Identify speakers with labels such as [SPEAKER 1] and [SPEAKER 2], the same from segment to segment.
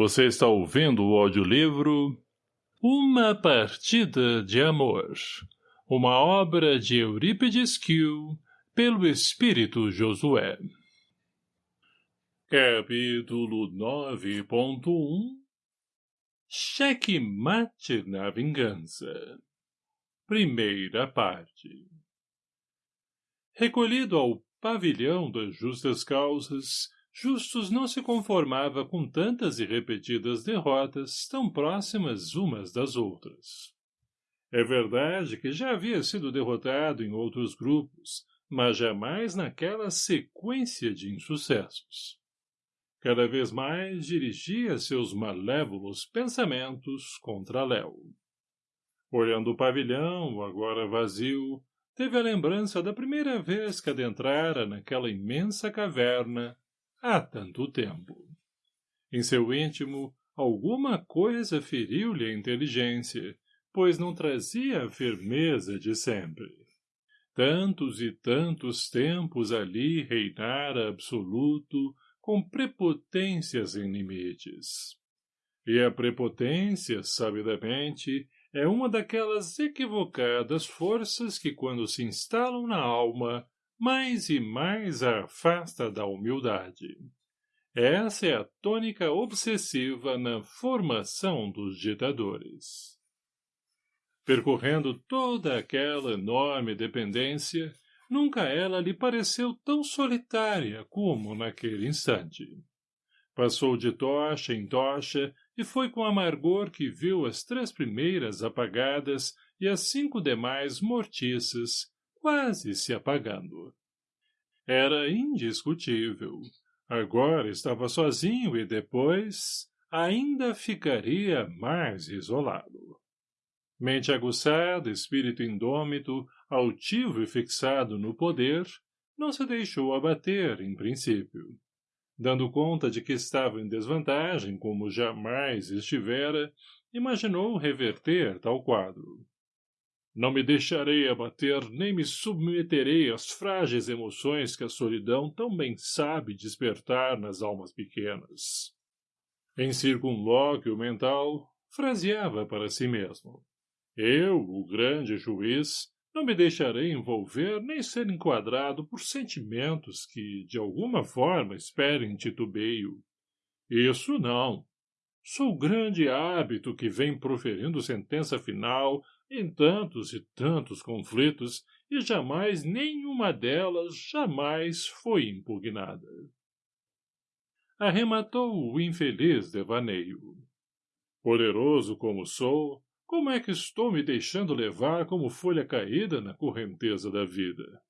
[SPEAKER 1] Você está ouvindo o audiolivro Uma Partida de Amor, uma obra de Eurípides Kiel, pelo Espírito Josué. Capítulo 9.1 Cheque mate na vingança. Primeira parte. Recolhido ao pavilhão das justas causas, Justus não se conformava com tantas e repetidas derrotas tão próximas umas das outras. É verdade que já havia sido derrotado em outros grupos, mas jamais naquela sequência de insucessos. Cada vez mais dirigia seus malévolos pensamentos contra Léo. Olhando o pavilhão, agora vazio, teve a lembrança da primeira vez que adentrara naquela imensa caverna há tanto tempo. Em seu íntimo, alguma coisa feriu-lhe a inteligência, pois não trazia a firmeza de sempre. Tantos e tantos tempos ali reinara absoluto, com prepotências sem limites. E a prepotência, sabidamente, é uma daquelas equivocadas forças que, quando se instalam na alma, mais e mais a afasta da humildade. Essa é a tônica obsessiva na formação dos ditadores. Percorrendo toda aquela enorme dependência, nunca ela lhe pareceu tão solitária como naquele instante. Passou de tocha em tocha e foi com amargor que viu as três primeiras apagadas e as cinco demais mortiças, quase se apagando. Era indiscutível. Agora estava sozinho e depois ainda ficaria mais isolado. Mente aguçada, espírito indômito, altivo e fixado no poder, não se deixou abater, em princípio. Dando conta de que estava em desvantagem como jamais estivera, imaginou reverter tal quadro. Não me deixarei abater, nem me submeterei às frágeis emoções que a solidão tão bem sabe despertar nas almas pequenas. Em circunlóquio mental, fraseava para si mesmo. Eu, o grande juiz, não me deixarei envolver nem ser enquadrado por sentimentos que, de alguma forma, esperem titubeio. Isso não. Sou o grande hábito que vem proferindo sentença final em tantos e tantos conflitos, e jamais nenhuma delas jamais foi impugnada. Arrematou o infeliz devaneio. Poderoso como sou, como é que estou me deixando levar como folha caída na correnteza da vida?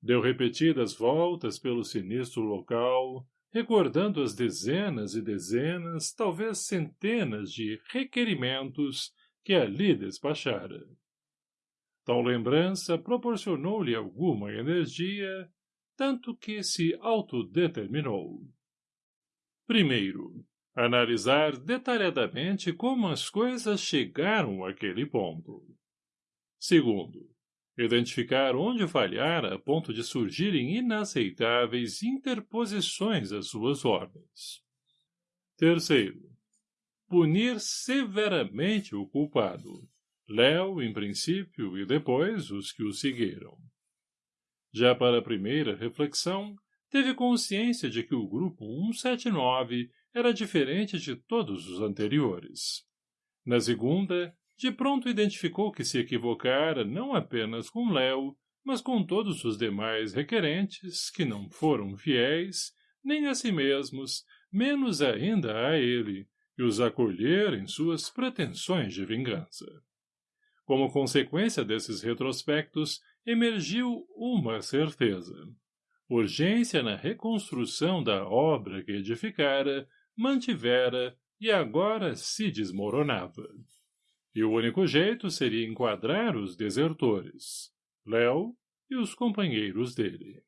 [SPEAKER 1] Deu repetidas voltas pelo sinistro local, recordando as dezenas e dezenas, talvez centenas de requerimentos que ali despachara. Tal lembrança proporcionou-lhe alguma energia, tanto que se autodeterminou. Primeiro, analisar detalhadamente como as coisas chegaram àquele ponto. Segundo, identificar onde falhara a ponto de surgirem inaceitáveis interposições às suas ordens. Terceiro, punir severamente o culpado, Léo, em princípio, e depois os que o seguiram. Já para a primeira reflexão, teve consciência de que o grupo 179 era diferente de todos os anteriores. Na segunda, de pronto identificou que se equivocara não apenas com Léo, mas com todos os demais requerentes que não foram fiéis, nem a si mesmos, menos ainda a ele, e os acolher em suas pretensões de vingança. Como consequência desses retrospectos, emergiu uma certeza. Urgência na reconstrução da obra que edificara, mantivera e agora se desmoronava. E o único jeito seria enquadrar os desertores, Léo e os companheiros dele.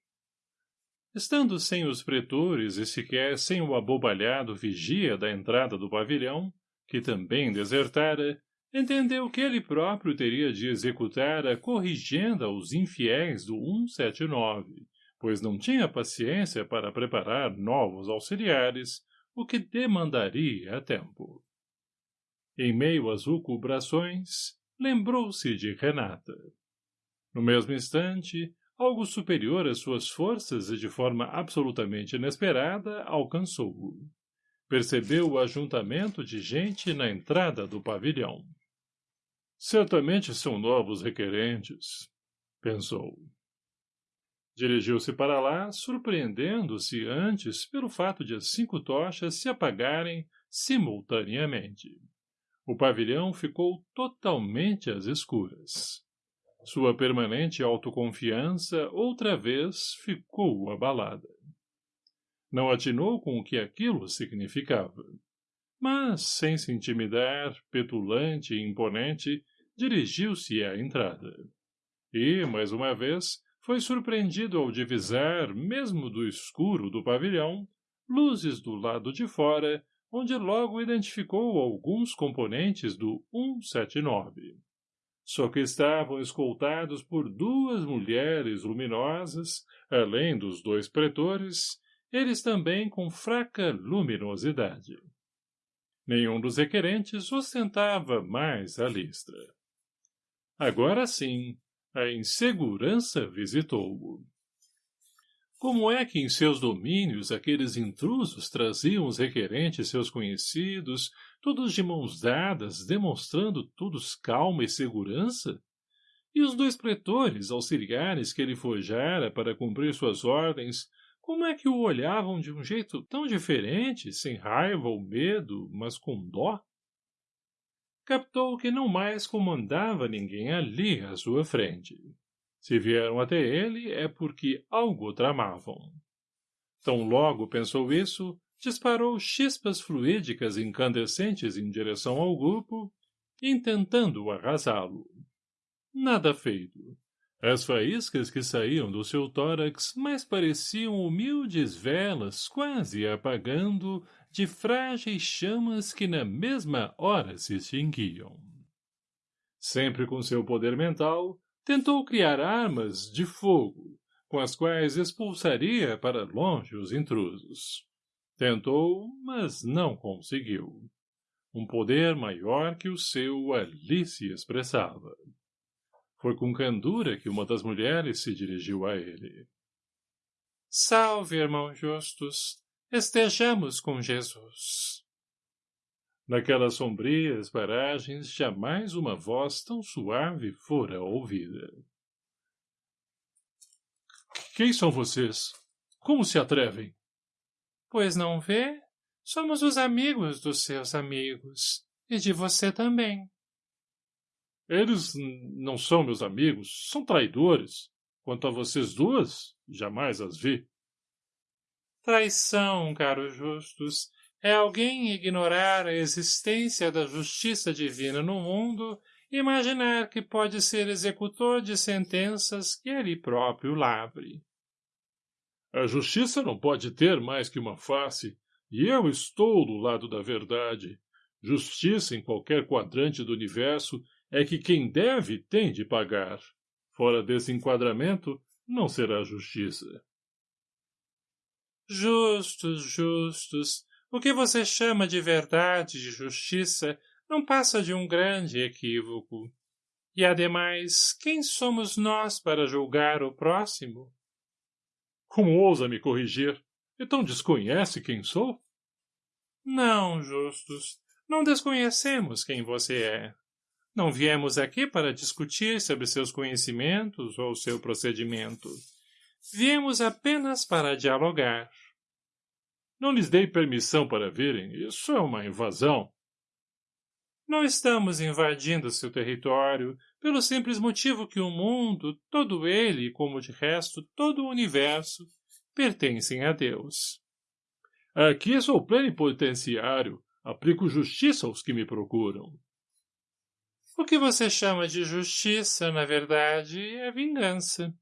[SPEAKER 1] Estando sem os pretores e sequer sem o abobalhado vigia da entrada do pavilhão, que também desertara, entendeu que ele próprio teria de executar a corrigenda aos infiéis do 179, pois não tinha paciência para preparar novos auxiliares, o que demandaria tempo. Em meio às lucubrações, lembrou-se de Renata. No mesmo instante, algo superior às suas forças e de forma absolutamente inesperada alcançou-o. Percebeu o ajuntamento de gente na entrada do pavilhão. Certamente são novos requerentes, pensou. Dirigiu-se para lá, surpreendendo-se antes pelo fato de as cinco tochas se apagarem simultaneamente. O pavilhão ficou totalmente às escuras. Sua permanente autoconfiança outra vez ficou abalada. Não atinou com o que aquilo significava. Mas, sem se intimidar, petulante e imponente, dirigiu-se à entrada. E, mais uma vez, foi surpreendido ao divisar, mesmo do escuro do pavilhão, luzes do lado de fora, onde logo identificou alguns componentes do 179 só que estavam escoltados por duas mulheres luminosas, além dos dois pretores, eles também com fraca luminosidade. Nenhum dos requerentes ostentava mais a listra. Agora sim, a insegurança visitou-o. Como é que em seus domínios aqueles intrusos traziam os requerentes seus conhecidos, todos de mãos dadas, demonstrando todos calma e segurança? E os dois pretores, auxiliares que ele forjara para cumprir suas ordens, como é que o olhavam de um jeito tão diferente, sem raiva ou medo, mas com dó? Captou que não mais comandava ninguém ali à sua frente. Se vieram até ele, é porque algo tramavam. Tão logo pensou isso, disparou chispas fluídicas incandescentes em direção ao grupo, intentando arrasá-lo. Nada feito. As faíscas que saíam do seu tórax mais pareciam humildes velas quase apagando de frágeis chamas que na mesma hora se extinguiam. Sempre com seu poder mental, tentou criar armas de fogo, com as quais expulsaria para longe os intrusos. Tentou, mas não conseguiu. Um poder maior que o seu ali se expressava. Foi com candura que uma das mulheres se dirigiu a ele. Salve, irmão Justus. Estejamos com Jesus. Naquelas sombrias paragens, jamais uma voz tão suave fora ouvida. Quem são vocês? Como se atrevem? Pois não vê? Somos os amigos dos seus amigos. E de você também. Eles não são meus amigos, são traidores. Quanto a vocês duas, jamais as vi. Traição, caro Justus, é alguém ignorar a existência da justiça divina no mundo e imaginar que pode ser executor de sentenças que ele próprio lavre. A justiça não pode ter mais que uma face, e eu estou do lado da verdade. Justiça em qualquer quadrante do universo é que quem deve tem de pagar. Fora desse enquadramento, não será justiça. Justos, justos, o que você chama de verdade e justiça não passa de um grande equívoco. E, ademais, quem somos nós para julgar o próximo? Como ousa me corrigir? Então desconhece quem sou? Não, Justus. Não desconhecemos quem você é. Não viemos aqui para discutir sobre seus conhecimentos ou seu procedimento. Viemos apenas para dialogar. Não lhes dei permissão para virem. Isso é uma invasão. Não estamos invadindo seu território, pelo simples motivo que o mundo, todo ele, como de resto todo o universo, pertencem a Deus. Aqui sou plenipotenciário, aplico justiça aos que me procuram. O que você chama de justiça, na verdade, é vingança.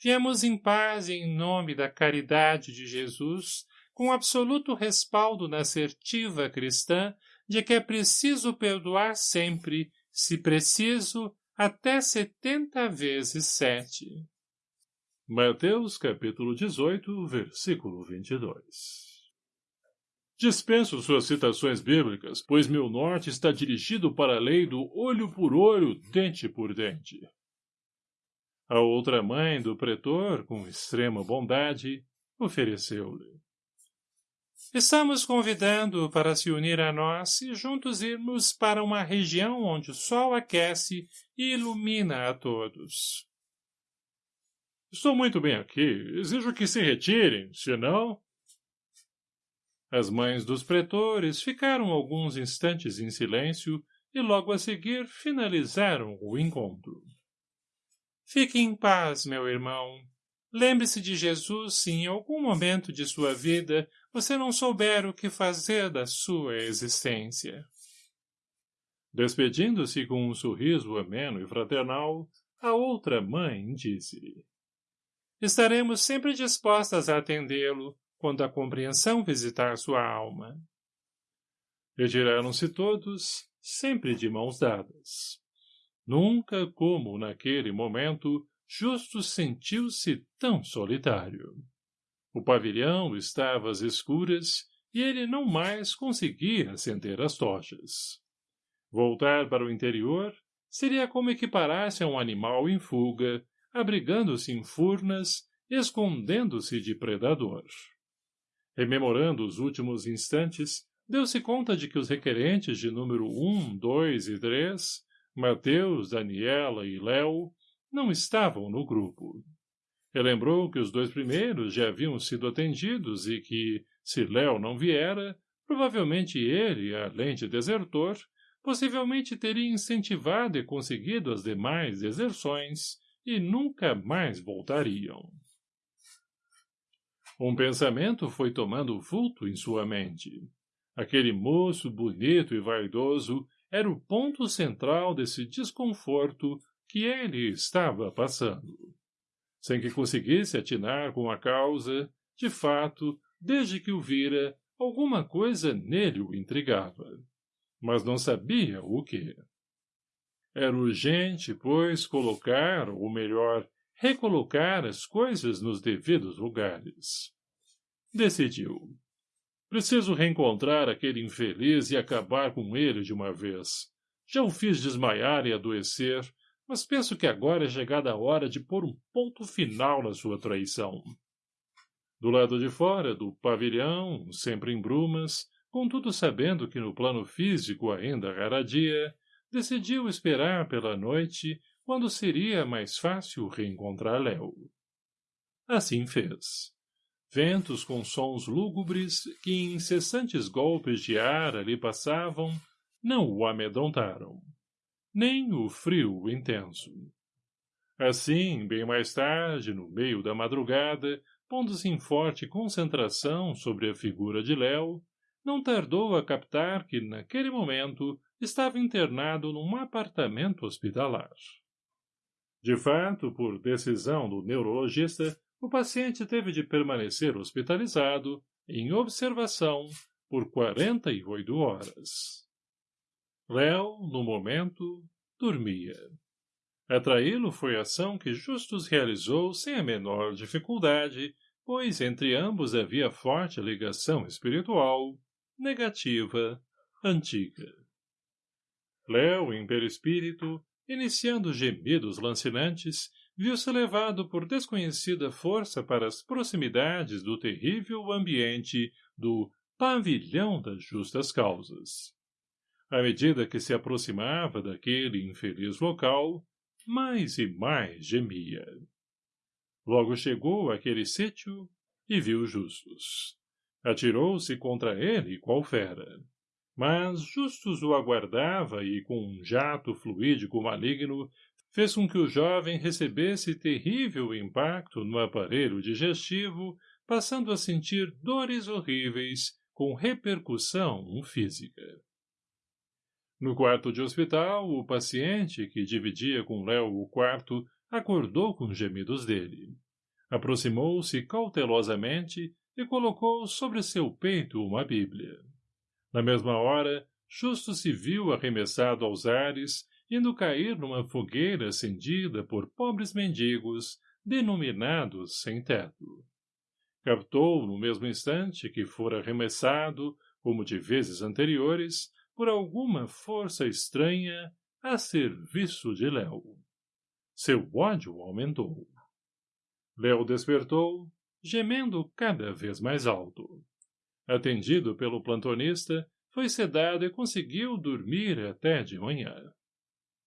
[SPEAKER 1] Viemos em paz em nome da caridade de Jesus com absoluto respaldo na assertiva cristã de que é preciso perdoar sempre, se preciso, até setenta vezes sete. Mateus capítulo 18, versículo 22 Dispenso suas citações bíblicas, pois meu norte está dirigido para a lei do olho por olho, dente por dente. A outra mãe do pretor, com extrema bondade, ofereceu-lhe. Estamos convidando para se unir a nós e juntos irmos para uma região onde o sol aquece e ilumina a todos. Estou muito bem aqui. Exijo que se retirem, senão... As mães dos pretores ficaram alguns instantes em silêncio e logo a seguir finalizaram o encontro. Fique em paz, meu irmão. Lembre-se de Jesus se em algum momento de sua vida você não souber o que fazer da sua existência. Despedindo-se com um sorriso ameno e fraternal, a outra mãe disse Estaremos sempre dispostas a atendê-lo quando a compreensão visitar sua alma. Retiraram-se todos, sempre de mãos dadas. Nunca como naquele momento Justo sentiu-se tão solitário. O pavilhão estava às escuras e ele não mais conseguia acender as tochas. Voltar para o interior seria como equiparar-se a um animal em fuga, abrigando-se em furnas, escondendo-se de predador. Rememorando os últimos instantes, deu-se conta de que os requerentes de número um, dois e três Mateus, Daniela e Léo, não estavam no grupo. Relembrou que os dois primeiros já haviam sido atendidos e que, se Léo não viera, provavelmente ele, além de desertor, possivelmente teria incentivado e conseguido as demais deserções e nunca mais voltariam. Um pensamento foi tomando vulto em sua mente. Aquele moço bonito e vaidoso era o ponto central desse desconforto que ele estava passando. Sem que conseguisse atinar com a causa, de fato, desde que o vira, alguma coisa nele o intrigava. Mas não sabia o que. Era urgente, pois, colocar, ou melhor, recolocar as coisas nos devidos lugares. Decidiu. Preciso reencontrar aquele infeliz e acabar com ele de uma vez. Já o fiz desmaiar e adoecer, mas penso que agora é chegada a hora de pôr um ponto final na sua traição. Do lado de fora do pavilhão, sempre em brumas, contudo sabendo que no plano físico ainda raradia, decidiu esperar pela noite, quando seria mais fácil reencontrar Léo. Assim fez. Ventos com sons lúgubres que incessantes golpes de ar ali passavam, não o amedrontaram. Nem o frio intenso. Assim, bem mais tarde, no meio da madrugada, pondo-se em forte concentração sobre a figura de Léo, não tardou a captar que, naquele momento, estava internado num apartamento hospitalar. De fato, por decisão do neurologista, o paciente teve de permanecer hospitalizado, em observação, por 48 horas. Léo, no momento, dormia. Atraí-lo foi ação que Justus realizou sem a menor dificuldade, pois entre ambos havia forte ligação espiritual, negativa, antiga. Léo, em perispírito, iniciando gemidos lancinantes, viu-se levado por desconhecida força para as proximidades do terrível ambiente do pavilhão das justas causas. À medida que se aproximava daquele infeliz local, mais e mais gemia. Logo chegou àquele sítio e viu Justus. Atirou-se contra ele qual fera. Mas Justus o aguardava e, com um jato fluídico maligno, fez com que o jovem recebesse terrível impacto no aparelho digestivo, passando a sentir dores horríveis com repercussão física. No quarto de hospital, o paciente, que dividia com Léo o quarto, acordou com gemidos dele. Aproximou-se cautelosamente e colocou sobre seu peito uma bíblia. Na mesma hora, Justo se viu arremessado aos ares indo cair numa fogueira acendida por pobres mendigos, denominados sem teto. Captou, no mesmo instante que fora arremessado, como de vezes anteriores, por alguma força estranha, a serviço de Léo. Seu ódio aumentou. Léo despertou, gemendo cada vez mais alto. Atendido pelo plantonista, foi sedado e conseguiu dormir até de manhã.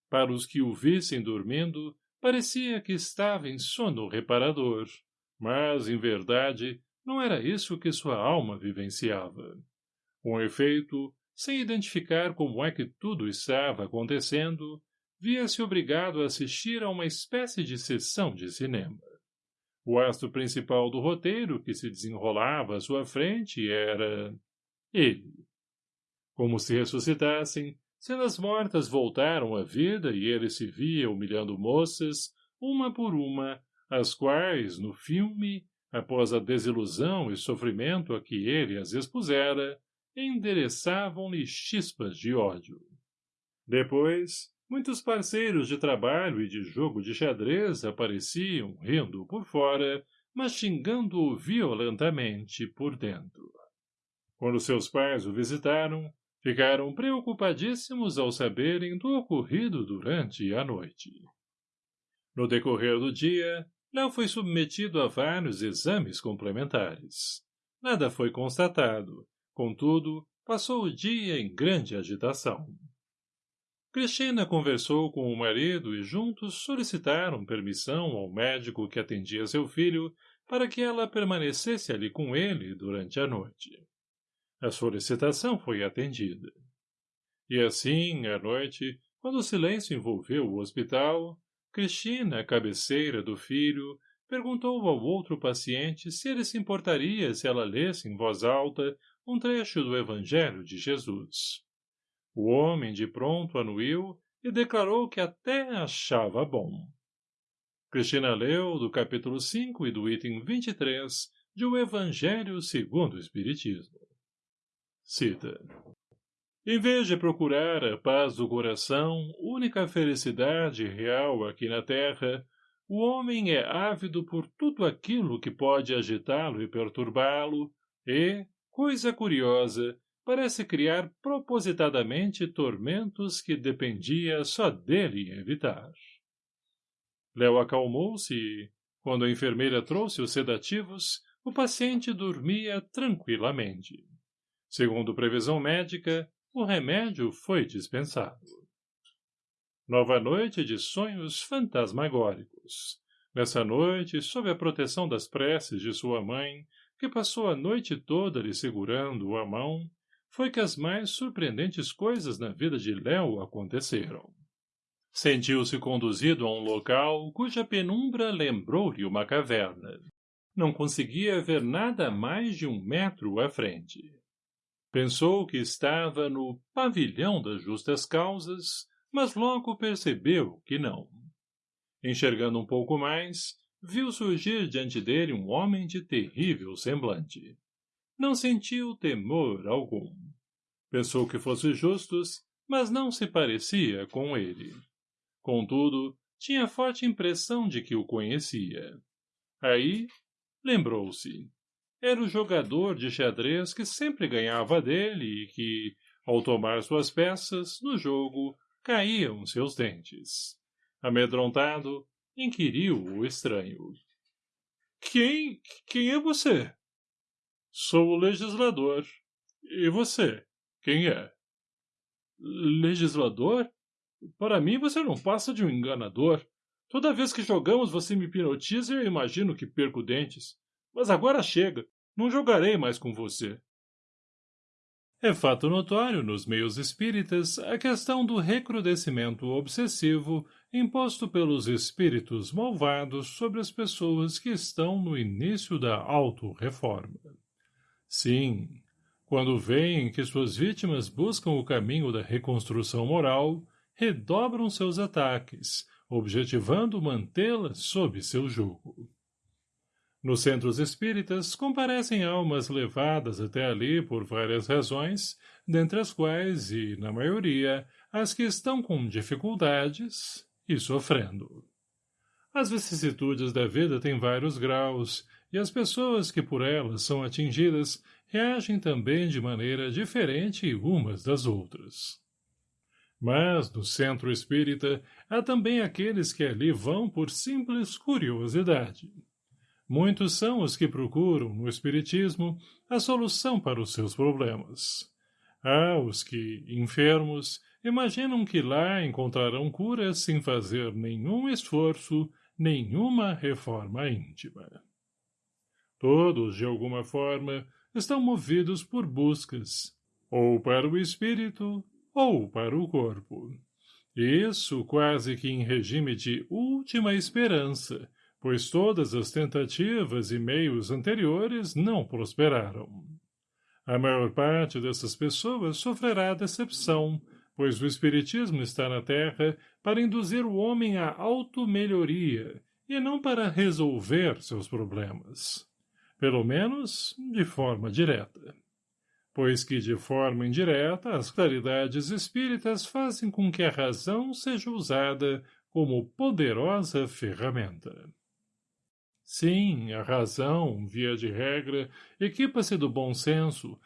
[SPEAKER 1] Para os que o vissem dormindo, parecia que estava em sono reparador, mas, em verdade, não era isso que sua alma vivenciava. Com efeito, sem identificar como é que tudo estava acontecendo, via-se obrigado a assistir a uma espécie de sessão de cinema. O astro principal do roteiro que se desenrolava à sua frente era... ele. Como se ressuscitassem, cenas mortas voltaram à vida e ele se via humilhando moças, uma por uma, as quais, no filme, após a desilusão e sofrimento a que ele as expusera, endereçavam-lhe chispas de ódio. Depois, muitos parceiros de trabalho e de jogo de xadrez apareciam rindo por fora, mas xingando-o violentamente por dentro. Quando seus pais o visitaram, ficaram preocupadíssimos ao saberem do ocorrido durante a noite. No decorrer do dia, Léo foi submetido a vários exames complementares. Nada foi constatado, Contudo, passou o dia em grande agitação. Cristina conversou com o marido e juntos solicitaram permissão ao médico que atendia seu filho para que ela permanecesse ali com ele durante a noite. A solicitação foi atendida. E assim, à noite, quando o silêncio envolveu o hospital, Cristina, cabeceira do filho, perguntou ao outro paciente se ele se importaria se ela lesse em voz alta um trecho do Evangelho de Jesus. O homem de pronto anuiu e declarou que até achava bom. Cristina leu do capítulo 5 e do item 23 de O Evangelho segundo o Espiritismo. Cita. Em vez de procurar a paz do coração, única felicidade real aqui na terra, o homem é ávido por tudo aquilo que pode agitá-lo e perturbá-lo, e, Coisa curiosa, parece criar propositadamente tormentos que dependia só dele evitar. Léo acalmou-se e, quando a enfermeira trouxe os sedativos, o paciente dormia tranquilamente. Segundo previsão médica, o remédio foi dispensado. Nova noite de sonhos fantasmagóricos. Nessa noite, sob a proteção das preces de sua mãe, que passou a noite toda lhe segurando a mão, foi que as mais surpreendentes coisas na vida de Léo aconteceram. Sentiu-se conduzido a um local cuja penumbra lembrou-lhe uma caverna. Não conseguia ver nada mais de um metro à frente. Pensou que estava no pavilhão das justas causas, mas logo percebeu que não. Enxergando um pouco mais, viu surgir diante dele um homem de terrível semblante. Não sentiu temor algum. Pensou que fosse justus, mas não se parecia com ele. Contudo, tinha forte impressão de que o conhecia. Aí, lembrou-se. Era o jogador de xadrez que sempre ganhava dele e que, ao tomar suas peças, no jogo, caíam seus dentes. Amedrontado, inquiriu o estranho. Quem, quem é você? Sou o legislador. E você? Quem é? Legislador? Para mim você não passa de um enganador. Toda vez que jogamos você me hipnotiza e eu imagino que perco dentes. Mas agora chega. Não jogarei mais com você. É fato notório nos meios espíritas a questão do recrudescimento obsessivo imposto pelos espíritos malvados sobre as pessoas que estão no início da auto-reforma. Sim, quando veem que suas vítimas buscam o caminho da reconstrução moral, redobram seus ataques, objetivando mantê-las sob seu jugo. Nos centros espíritas comparecem almas levadas até ali por várias razões, dentre as quais, e na maioria, as que estão com dificuldades e sofrendo. As vicissitudes da vida têm vários graus, e as pessoas que por elas são atingidas reagem também de maneira diferente umas das outras. Mas, no centro espírita, há também aqueles que ali vão por simples curiosidade. Muitos são os que procuram, no Espiritismo, a solução para os seus problemas. Há os que, enfermos, imaginam que lá encontrarão cura sem fazer nenhum esforço, nenhuma reforma íntima. Todos, de alguma forma, estão movidos por buscas, ou para o espírito, ou para o corpo. Isso quase que em regime de última esperança, pois todas as tentativas e meios anteriores não prosperaram. A maior parte dessas pessoas sofrerá decepção, pois o Espiritismo está na Terra para induzir o homem à automelhoria e não para resolver seus problemas. Pelo menos, de forma direta. Pois que, de forma indireta, as claridades espíritas fazem com que a razão seja usada como poderosa ferramenta. Sim, a razão, via de regra, equipa-se do bom senso,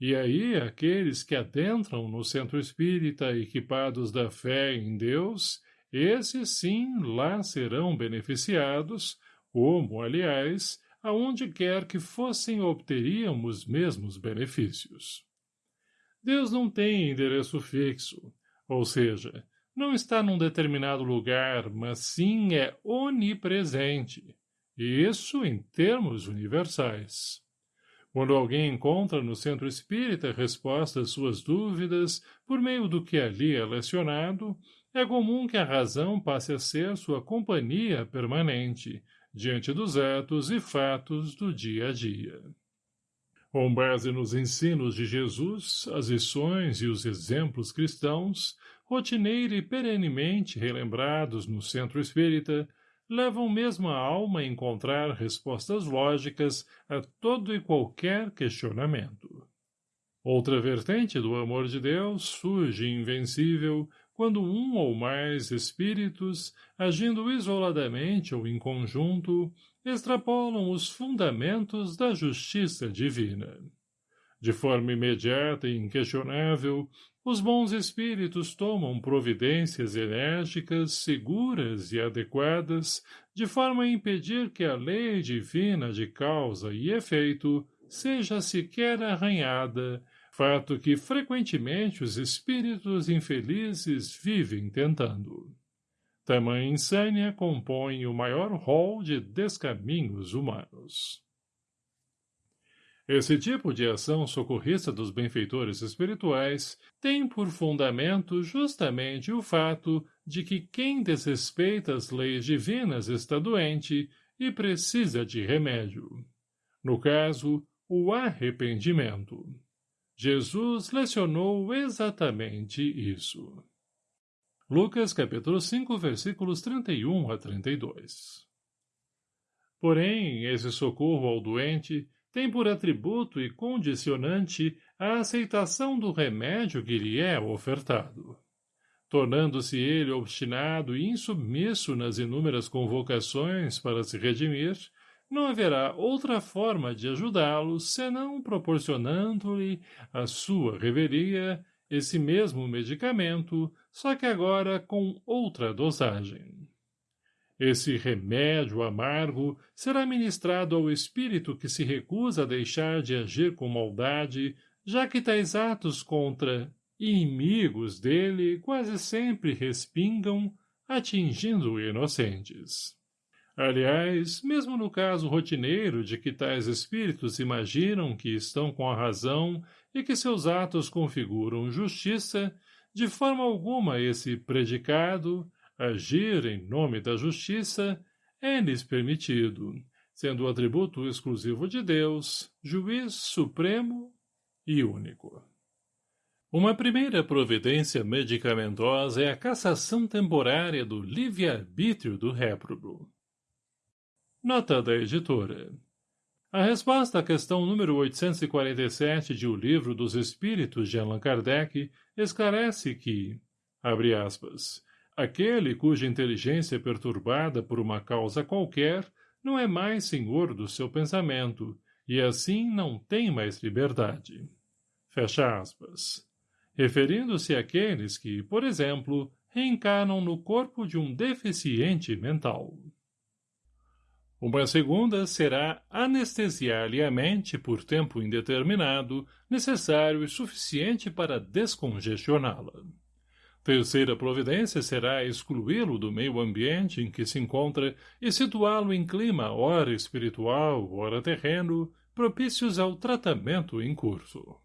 [SPEAKER 1] e aí aqueles que adentram no centro espírita equipados da fé em Deus, esses sim lá serão beneficiados, como, aliás, aonde quer que fossem obteriam os mesmos benefícios. Deus não tem endereço fixo, ou seja, não está num determinado lugar, mas sim é onipresente, e isso em termos universais. Quando alguém encontra no centro espírita resposta às suas dúvidas por meio do que ali é lecionado, é comum que a razão passe a ser sua companhia permanente, diante dos atos e fatos do dia a dia. Com base nos ensinos de Jesus, as lições e os exemplos cristãos, rotineira e perenemente relembrados no centro espírita, levam mesmo a alma a encontrar respostas lógicas a todo e qualquer questionamento. Outra vertente do amor de Deus surge invencível quando um ou mais espíritos, agindo isoladamente ou em conjunto, extrapolam os fundamentos da justiça divina. De forma imediata e inquestionável, os bons espíritos tomam providências enérgicas, seguras e adequadas, de forma a impedir que a lei divina de causa e efeito seja sequer arranhada, fato que frequentemente os espíritos infelizes vivem tentando. Tamanha insânia compõe o maior rol de descaminhos humanos. Esse tipo de ação socorrista dos benfeitores espirituais tem por fundamento justamente o fato de que quem desrespeita as leis divinas está doente e precisa de remédio. No caso, o arrependimento. Jesus lecionou exatamente isso. Lucas capítulo 5, versículos 31 a 32 Porém, esse socorro ao doente tem por atributo e condicionante a aceitação do remédio que lhe é ofertado. Tornando-se ele obstinado e insubmisso nas inúmeras convocações para se redimir, não haverá outra forma de ajudá-lo senão proporcionando-lhe a sua reveria esse mesmo medicamento, só que agora com outra dosagem. Esse remédio amargo será ministrado ao espírito que se recusa a deixar de agir com maldade, já que tais atos contra inimigos dele quase sempre respingam, atingindo inocentes. Aliás, mesmo no caso rotineiro de que tais espíritos imaginam que estão com a razão e que seus atos configuram justiça, de forma alguma esse predicado, Agir em nome da justiça é-lhes permitido, sendo o atributo exclusivo de Deus, juiz supremo e único. Uma primeira providência medicamentosa é a cassação temporária do livre-arbítrio do réprobo. Nota da editora. A resposta à questão número 847 de O Livro dos Espíritos de Allan Kardec esclarece que, abre aspas, Aquele cuja inteligência é perturbada por uma causa qualquer não é mais senhor do seu pensamento, e assim não tem mais liberdade. Fecha aspas. Referindo-se àqueles que, por exemplo, reencarnam no corpo de um deficiente mental. Uma segunda será anestesiar-lhe a mente por tempo indeterminado, necessário e suficiente para descongestioná-la. Terceira providência será excluí-lo do meio ambiente em que se encontra e situá-lo em clima ora espiritual, ora terreno, propícios ao tratamento em curso.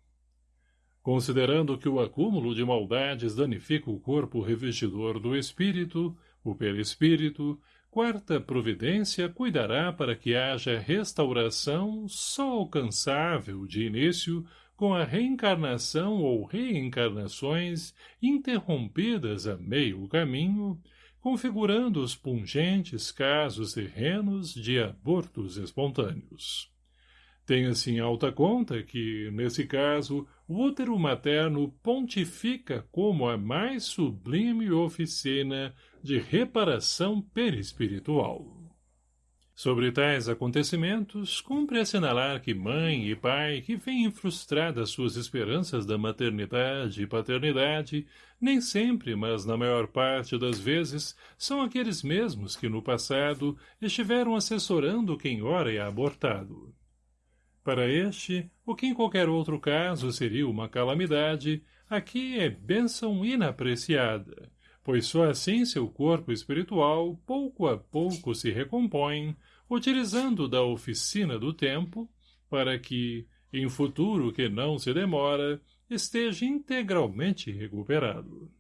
[SPEAKER 1] Considerando que o acúmulo de maldades danifica o corpo revestidor do espírito, o perispírito, quarta providência cuidará para que haja restauração só alcançável de início com a reencarnação ou reencarnações interrompidas a meio caminho, configurando os pungentes casos terrenos de abortos espontâneos. Tenha-se em alta conta que, nesse caso, o útero materno pontifica como a mais sublime oficina de reparação perispiritual. Sobre tais acontecimentos, cumpre assinalar que mãe e pai que veem frustradas suas esperanças da maternidade e paternidade, nem sempre, mas na maior parte das vezes, são aqueles mesmos que no passado estiveram assessorando quem ora é abortado. Para este, o que em qualquer outro caso seria uma calamidade, aqui é bênção inapreciada, pois só assim seu corpo espiritual pouco a pouco se recompõe, utilizando da oficina do tempo, para que, em futuro que não se demora, esteja integralmente recuperado.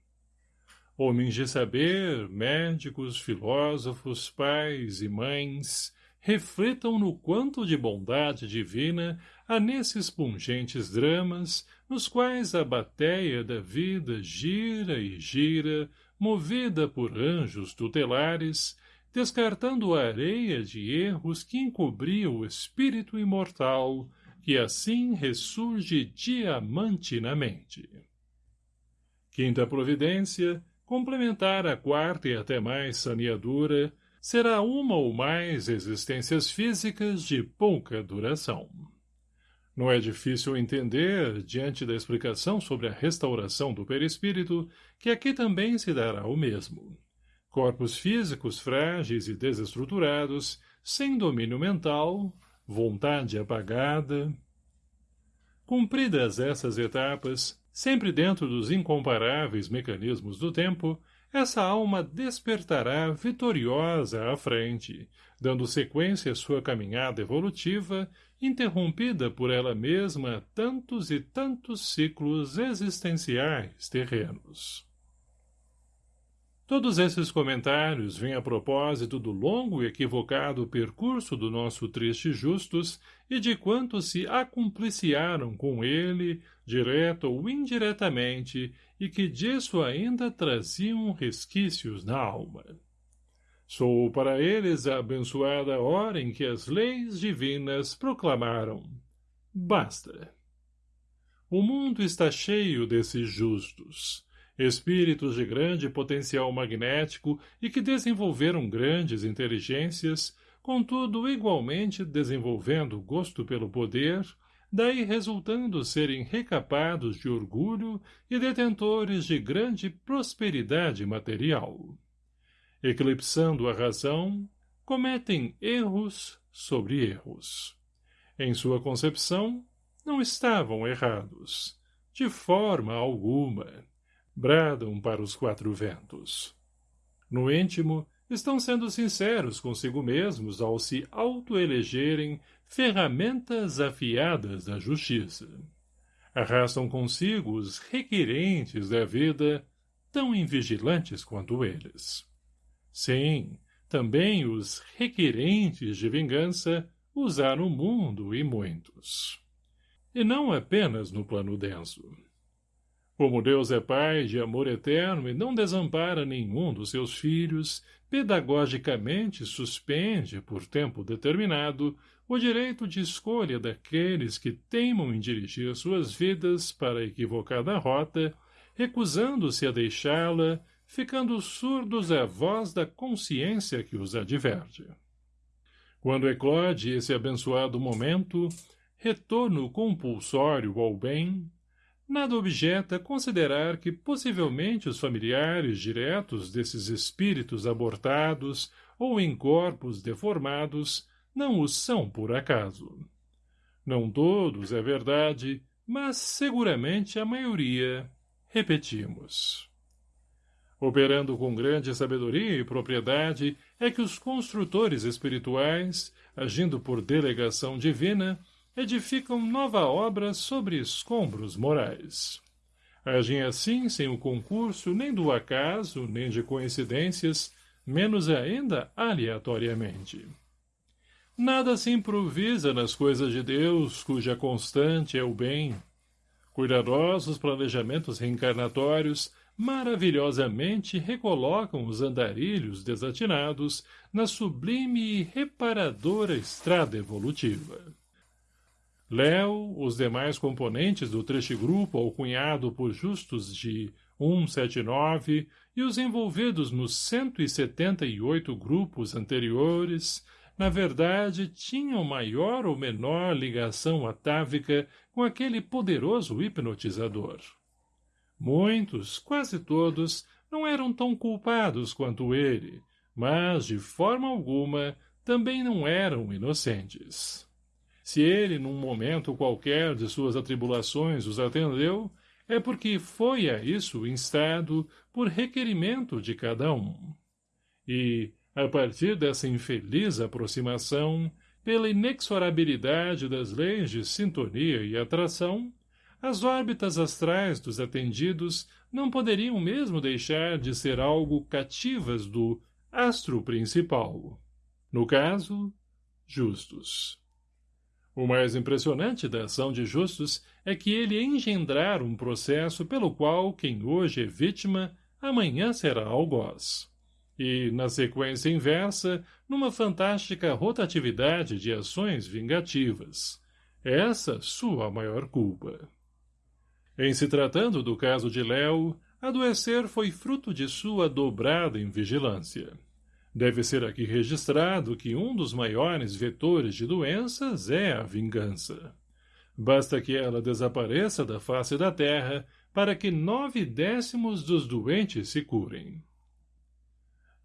[SPEAKER 1] Homens de saber, médicos, filósofos, pais e mães, refletam no quanto de bondade divina há nesses pungentes dramas, nos quais a bateia da vida gira e gira, movida por anjos tutelares, descartando a areia de erros que encobria o espírito imortal, que assim ressurge diamantinamente. Quinta providência, complementar a quarta e até mais saneadura, será uma ou mais existências físicas de pouca duração. Não é difícil entender, diante da explicação sobre a restauração do perispírito, que aqui também se dará o mesmo. Corpos físicos frágeis e desestruturados, sem domínio mental, vontade apagada. Cumpridas essas etapas, sempre dentro dos incomparáveis mecanismos do tempo, essa alma despertará vitoriosa à frente, dando sequência à sua caminhada evolutiva, interrompida por ela mesma tantos e tantos ciclos existenciais terrenos. Todos esses comentários vêm a propósito do longo e equivocado percurso do nosso triste Justus e de quantos se acumpliciaram com ele, direto ou indiretamente, e que disso ainda traziam resquícios na alma. Sou para eles a abençoada hora em que as leis divinas proclamaram Basta. O mundo está cheio desses justos, espíritos de grande potencial magnético e que desenvolveram grandes inteligências, contudo igualmente desenvolvendo gosto pelo poder, daí resultando serem recapados de orgulho e detentores de grande prosperidade material. Eclipsando a razão, cometem erros sobre erros. Em sua concepção, não estavam errados, de forma alguma bradam para os quatro ventos. No íntimo, estão sendo sinceros consigo mesmos ao se autoelegerem ferramentas afiadas da justiça. Arrastam consigo os requerentes da vida, tão invigilantes quanto eles. Sim, também os requerentes de vingança usaram o mundo e muitos. E não apenas no plano denso. Como Deus é Pai de amor eterno e não desampara nenhum dos seus filhos, pedagogicamente suspende, por tempo determinado, o direito de escolha daqueles que teimam em dirigir suas vidas para a equivocada rota, recusando-se a deixá-la, ficando surdos à voz da consciência que os adverte. Quando eclode esse abençoado momento, retorno compulsório ao bem, nada objeta considerar que possivelmente os familiares diretos desses espíritos abortados ou em corpos deformados não os são por acaso. Não todos, é verdade, mas seguramente a maioria, repetimos. Operando com grande sabedoria e propriedade, é que os construtores espirituais, agindo por delegação divina, edificam nova obra sobre escombros morais. Agem assim sem o concurso nem do acaso, nem de coincidências, menos ainda aleatoriamente. Nada se improvisa nas coisas de Deus, cuja constante é o bem. Cuidadosos planejamentos reencarnatórios maravilhosamente recolocam os andarilhos desatinados na sublime e reparadora estrada evolutiva. Léo, os demais componentes do grupo alcunhado por justos de 179 e os envolvidos nos 178 grupos anteriores na verdade, tinham maior ou menor ligação atávica com aquele poderoso hipnotizador. Muitos, quase todos, não eram tão culpados quanto ele, mas, de forma alguma, também não eram inocentes. Se ele, num momento qualquer de suas atribulações, os atendeu, é porque foi a isso instado por requerimento de cada um. E, a partir dessa infeliz aproximação, pela inexorabilidade das leis de sintonia e atração, as órbitas astrais dos atendidos não poderiam mesmo deixar de ser algo cativas do astro principal. No caso, Justus. O mais impressionante da ação de Justus é que ele engendrar um processo pelo qual quem hoje é vítima, amanhã será algoz e, na sequência inversa, numa fantástica rotatividade de ações vingativas. Essa sua maior culpa. Em se tratando do caso de Léo, adoecer foi fruto de sua dobrada invigilância. Deve ser aqui registrado que um dos maiores vetores de doenças é a vingança. Basta que ela desapareça da face da terra para que nove décimos dos doentes se curem.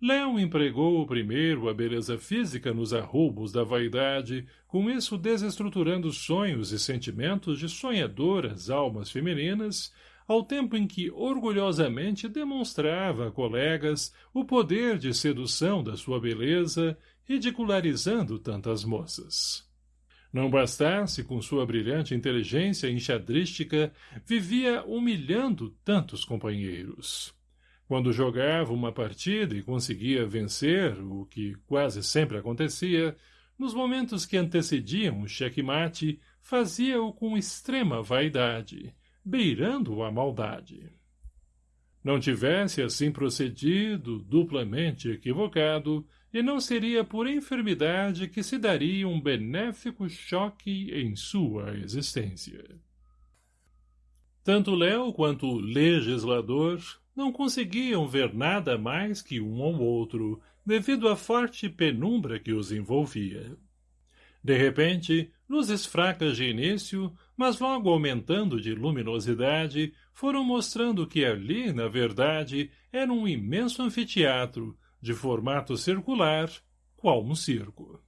[SPEAKER 1] Léo empregou primeiro a beleza física nos arroubos da vaidade, com isso desestruturando sonhos e sentimentos de sonhadoras almas femininas, ao tempo em que orgulhosamente demonstrava a colegas o poder de sedução da sua beleza, ridicularizando tantas moças. Não bastasse com sua brilhante inteligência enxadrística, vivia humilhando tantos companheiros. Quando jogava uma partida e conseguia vencer, o que quase sempre acontecia, nos momentos que antecediam o checkmate, fazia-o com extrema vaidade, beirando a maldade. Não tivesse assim procedido, duplamente equivocado, e não seria por enfermidade que se daria um benéfico choque em sua existência. Tanto Léo quanto o legislador não conseguiam ver nada mais que um ou outro, devido à forte penumbra que os envolvia. De repente, luzes fracas de início, mas logo aumentando de luminosidade, foram mostrando que ali, na verdade, era um imenso anfiteatro, de formato circular, qual um circo,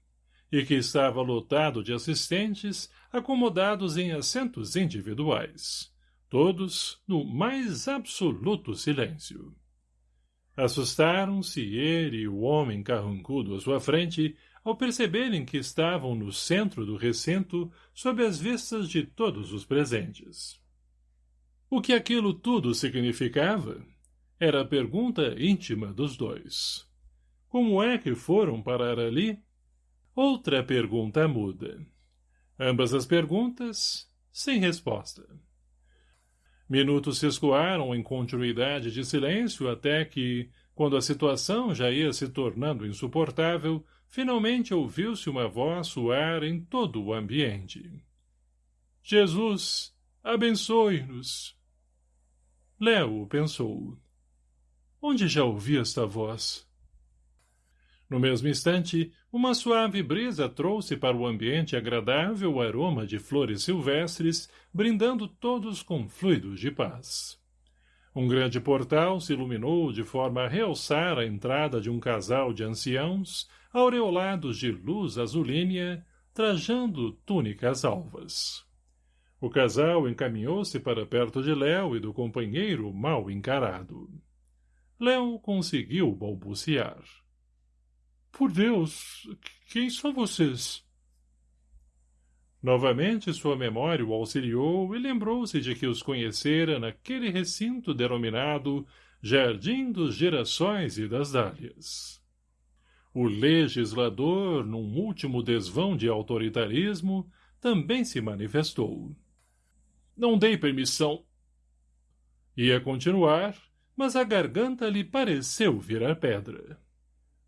[SPEAKER 1] e que estava lotado de assistentes, acomodados em assentos individuais todos no mais absoluto silêncio. Assustaram-se ele e o homem carrancudo à sua frente ao perceberem que estavam no centro do recinto sob as vistas de todos os presentes. O que aquilo tudo significava? Era a pergunta íntima dos dois. Como é que foram parar ali? Outra pergunta muda. Ambas as perguntas, sem resposta. Minutos se escoaram em continuidade de silêncio até que, quando a situação já ia se tornando insuportável, finalmente ouviu-se uma voz soar em todo o ambiente. Jesus, abençoe-nos! Léo pensou. Onde já ouvi esta voz? No mesmo instante, uma suave brisa trouxe para o ambiente agradável o aroma de flores silvestres, brindando todos com fluidos de paz. Um grande portal se iluminou de forma a realçar a entrada de um casal de anciãos, aureolados de luz azulínea, trajando túnicas alvas. O casal encaminhou-se para perto de Léo e do companheiro mal encarado. Léo conseguiu balbuciar. Por Deus, quem são vocês? Novamente sua memória o auxiliou e lembrou-se de que os conhecera naquele recinto denominado Jardim dos Gerações e das Dálias. O legislador, num último desvão de autoritarismo, também se manifestou. Não dei permissão. Ia continuar, mas a garganta lhe pareceu virar pedra.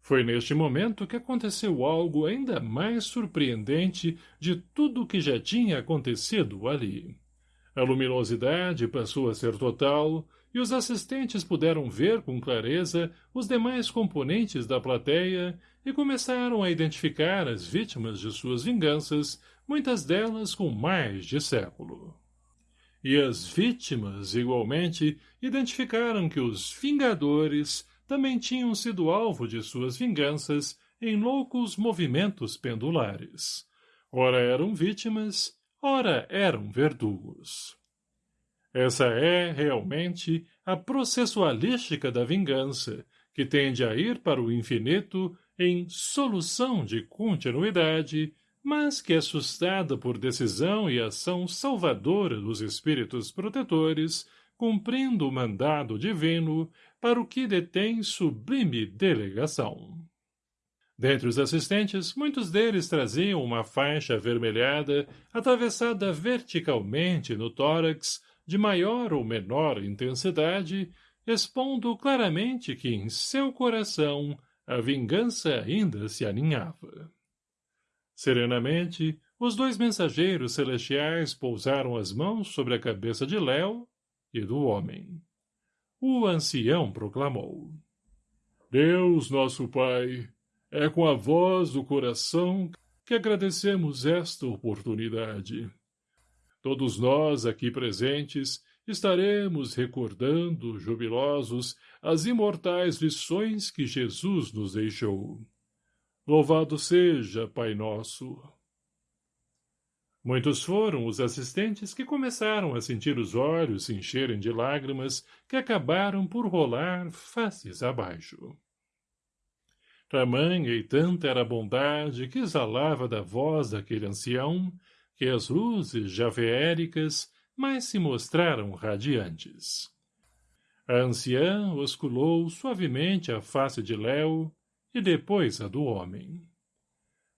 [SPEAKER 1] Foi neste momento que aconteceu algo ainda mais surpreendente de tudo o que já tinha acontecido ali. A luminosidade passou a ser total, e os assistentes puderam ver com clareza os demais componentes da plateia e começaram a identificar as vítimas de suas vinganças, muitas delas com mais de século. E as vítimas, igualmente, identificaram que os Vingadores também tinham sido alvo de suas vinganças em loucos movimentos pendulares. Ora eram vítimas, ora eram verdugos. Essa é, realmente, a processualística da vingança, que tende a ir para o infinito em solução de continuidade, mas que é sustada por decisão e ação salvadora dos espíritos protetores, cumprindo o mandado divino, para o que detém sublime delegação. Dentre os assistentes, muitos deles traziam uma faixa avermelhada atravessada verticalmente no tórax, de maior ou menor intensidade, expondo claramente que em seu coração a vingança ainda se aninhava. Serenamente, os dois mensageiros celestiais pousaram as mãos sobre a cabeça de Léo e do homem o ancião proclamou. Deus, nosso Pai, é com a voz do coração que agradecemos esta oportunidade. Todos nós aqui presentes estaremos recordando, jubilosos, as imortais lições que Jesus nos deixou. Louvado seja, Pai Nosso! Muitos foram os assistentes que começaram a sentir os olhos se encherem de lágrimas que acabaram por rolar faces abaixo. Tamanha e tanta era a bondade que exalava da voz daquele ancião, que as luzes javeéricas mais se mostraram radiantes. A anciã osculou suavemente a face de Léo e depois a do homem.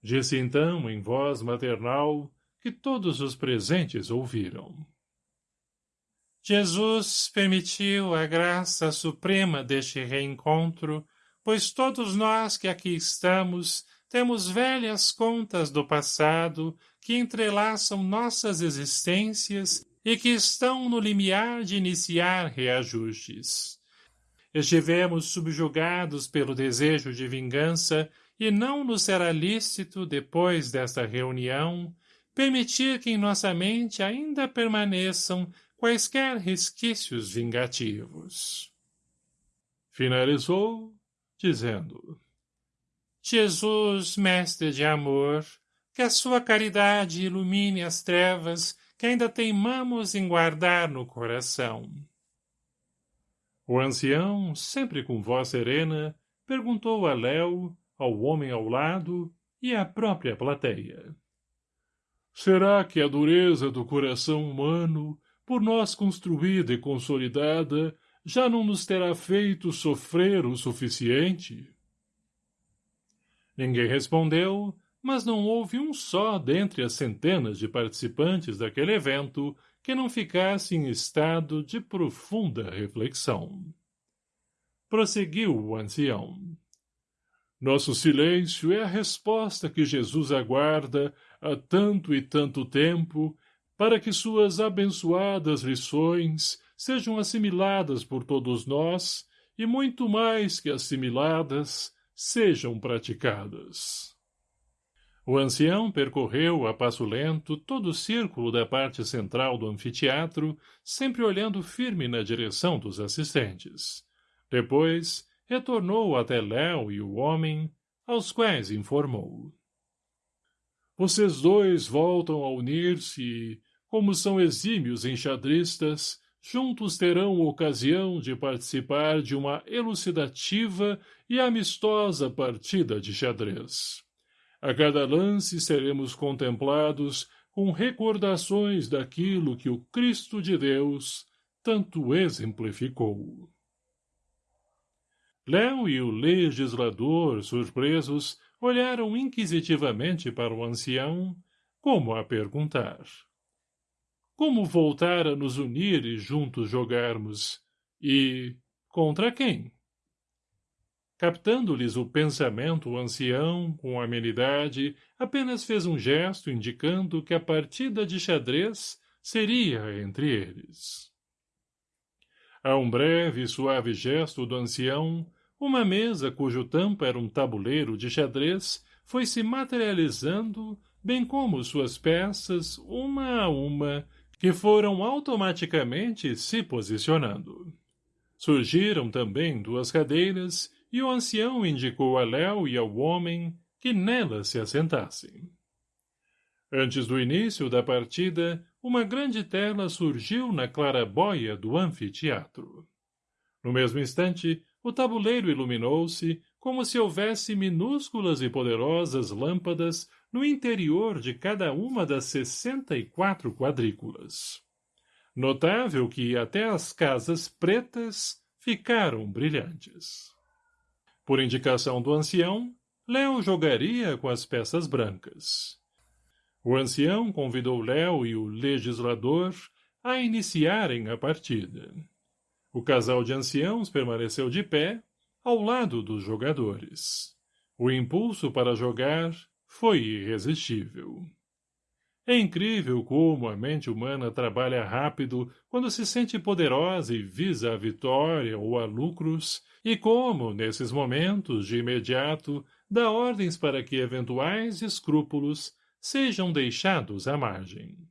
[SPEAKER 1] Disse então, em voz maternal, que todos os presentes ouviram. Jesus permitiu a graça suprema deste reencontro, pois todos nós que aqui estamos temos velhas contas do passado que entrelaçam nossas existências e que estão no limiar de iniciar reajustes. Estivemos subjugados pelo desejo de vingança e não nos será lícito, depois desta reunião, permitir que em nossa mente ainda permaneçam quaisquer resquícios vingativos. Finalizou, dizendo, Jesus, mestre de amor, que a sua caridade ilumine as trevas que ainda teimamos em guardar no coração. O ancião, sempre com voz serena, perguntou a Léo, ao homem ao lado e à própria plateia. Será que a dureza do coração humano, por nós construída e consolidada, já não nos terá feito sofrer o suficiente? Ninguém respondeu, mas não houve um só dentre as centenas de participantes daquele evento que não ficasse em estado de profunda reflexão. Prosseguiu o ancião. Nosso silêncio é a resposta que Jesus aguarda há tanto e tanto tempo, para que suas abençoadas lições sejam assimiladas por todos nós e muito mais que assimiladas, sejam praticadas. O ancião percorreu a passo lento todo o círculo da parte central do anfiteatro, sempre olhando firme na direção dos assistentes. Depois, retornou até Léo e o homem, aos quais informou. Vocês dois voltam a unir-se e, como são exímios enxadristas, juntos terão ocasião de participar de uma elucidativa e amistosa partida de xadrez. A cada lance seremos contemplados com recordações daquilo que o Cristo de Deus tanto exemplificou. Léo e o legislador, surpresos, olharam inquisitivamente para o ancião, como a perguntar. Como voltar a nos unir e juntos jogarmos? E contra quem? Captando-lhes o pensamento o ancião, com amenidade, apenas fez um gesto indicando que a partida de xadrez seria entre eles. A um breve e suave gesto do ancião, uma mesa cujo tampo era um tabuleiro de xadrez foi se materializando, bem como suas peças, uma a uma, que foram automaticamente se posicionando. Surgiram também duas cadeiras e o ancião indicou a Léo e ao homem que nela se assentassem. Antes do início da partida, uma grande tela surgiu na clarabóia do anfiteatro. No mesmo instante, o tabuleiro iluminou-se como se houvesse minúsculas e poderosas lâmpadas no interior de cada uma das sessenta e quatro quadrículas. Notável que até as casas pretas ficaram brilhantes. Por indicação do ancião, Léo jogaria com as peças brancas. O ancião convidou Léo e o legislador a iniciarem a partida. O casal de anciãos permaneceu de pé, ao lado dos jogadores. O impulso para jogar foi irresistível. É incrível como a mente humana trabalha rápido quando se sente poderosa e visa a vitória ou a lucros, e como, nesses momentos, de imediato, dá ordens para que eventuais escrúpulos sejam deixados à margem.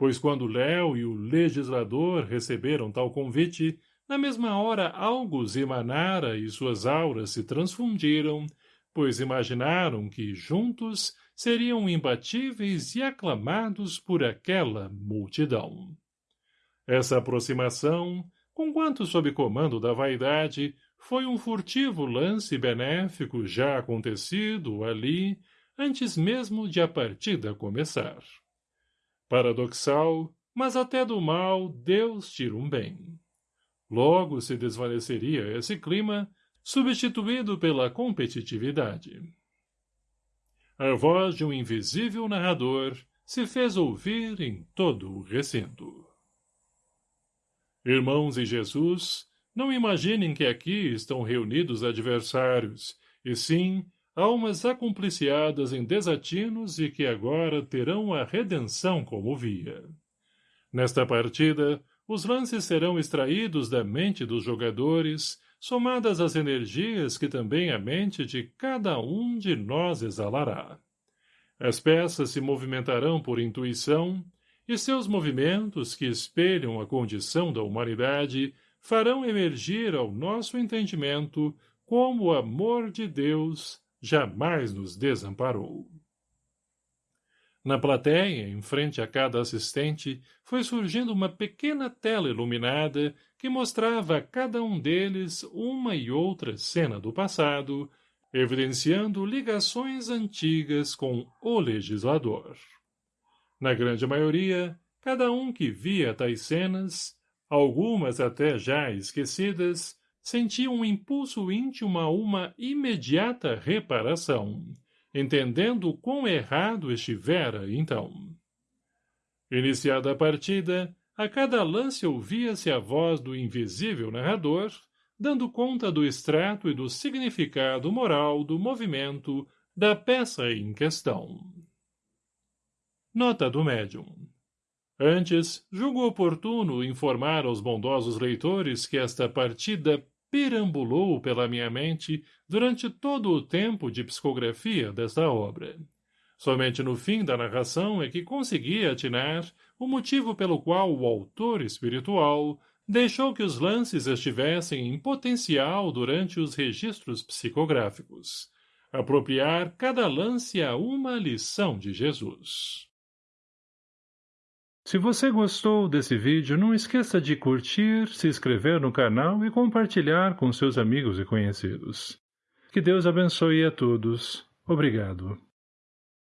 [SPEAKER 1] Pois quando Léo e o legislador receberam tal convite, na mesma hora algo emanara e suas auras se transfundiram, pois imaginaram que, juntos, seriam imbatíveis e aclamados por aquela multidão. Essa aproximação, conquanto sob comando da vaidade, foi um furtivo lance benéfico já acontecido ali, antes mesmo de a partida começar. Paradoxal, mas até do mal Deus tira um bem. Logo se desvaneceria esse clima, substituído pela competitividade. A voz de um invisível narrador se fez ouvir em todo o recinto. Irmãos em Jesus, não imaginem que aqui estão reunidos adversários, e sim almas acompliciadas em desatinos e que agora terão a redenção como via. Nesta partida, os lances serão extraídos da mente dos jogadores, somadas às energias que também a mente de cada um de nós exalará. As peças se movimentarão por intuição, e seus movimentos, que espelham a condição da humanidade, farão emergir ao nosso entendimento como o amor de Deus jamais nos desamparou. Na plateia, em frente a cada assistente, foi surgindo uma pequena tela iluminada que mostrava a cada um deles uma e outra cena do passado, evidenciando ligações antigas com o legislador. Na grande maioria, cada um que via tais cenas, algumas até já esquecidas, sentia um impulso íntimo a uma imediata reparação, entendendo quão errado estivera, então. Iniciada a partida, a cada lance ouvia-se a voz do invisível narrador, dando conta do extrato e do significado moral do movimento da peça em questão. Nota do médium. Antes, julgo oportuno informar aos bondosos leitores que esta partida perambulou pela minha mente durante todo o tempo de psicografia desta obra. Somente no fim da narração é que conseguia atinar o motivo pelo qual o autor espiritual deixou que os lances estivessem em potencial durante os registros psicográficos. Apropriar cada lance a uma lição de Jesus. Se você gostou desse vídeo, não esqueça de curtir, se inscrever no canal e compartilhar com seus amigos e conhecidos. Que Deus abençoe a todos. Obrigado.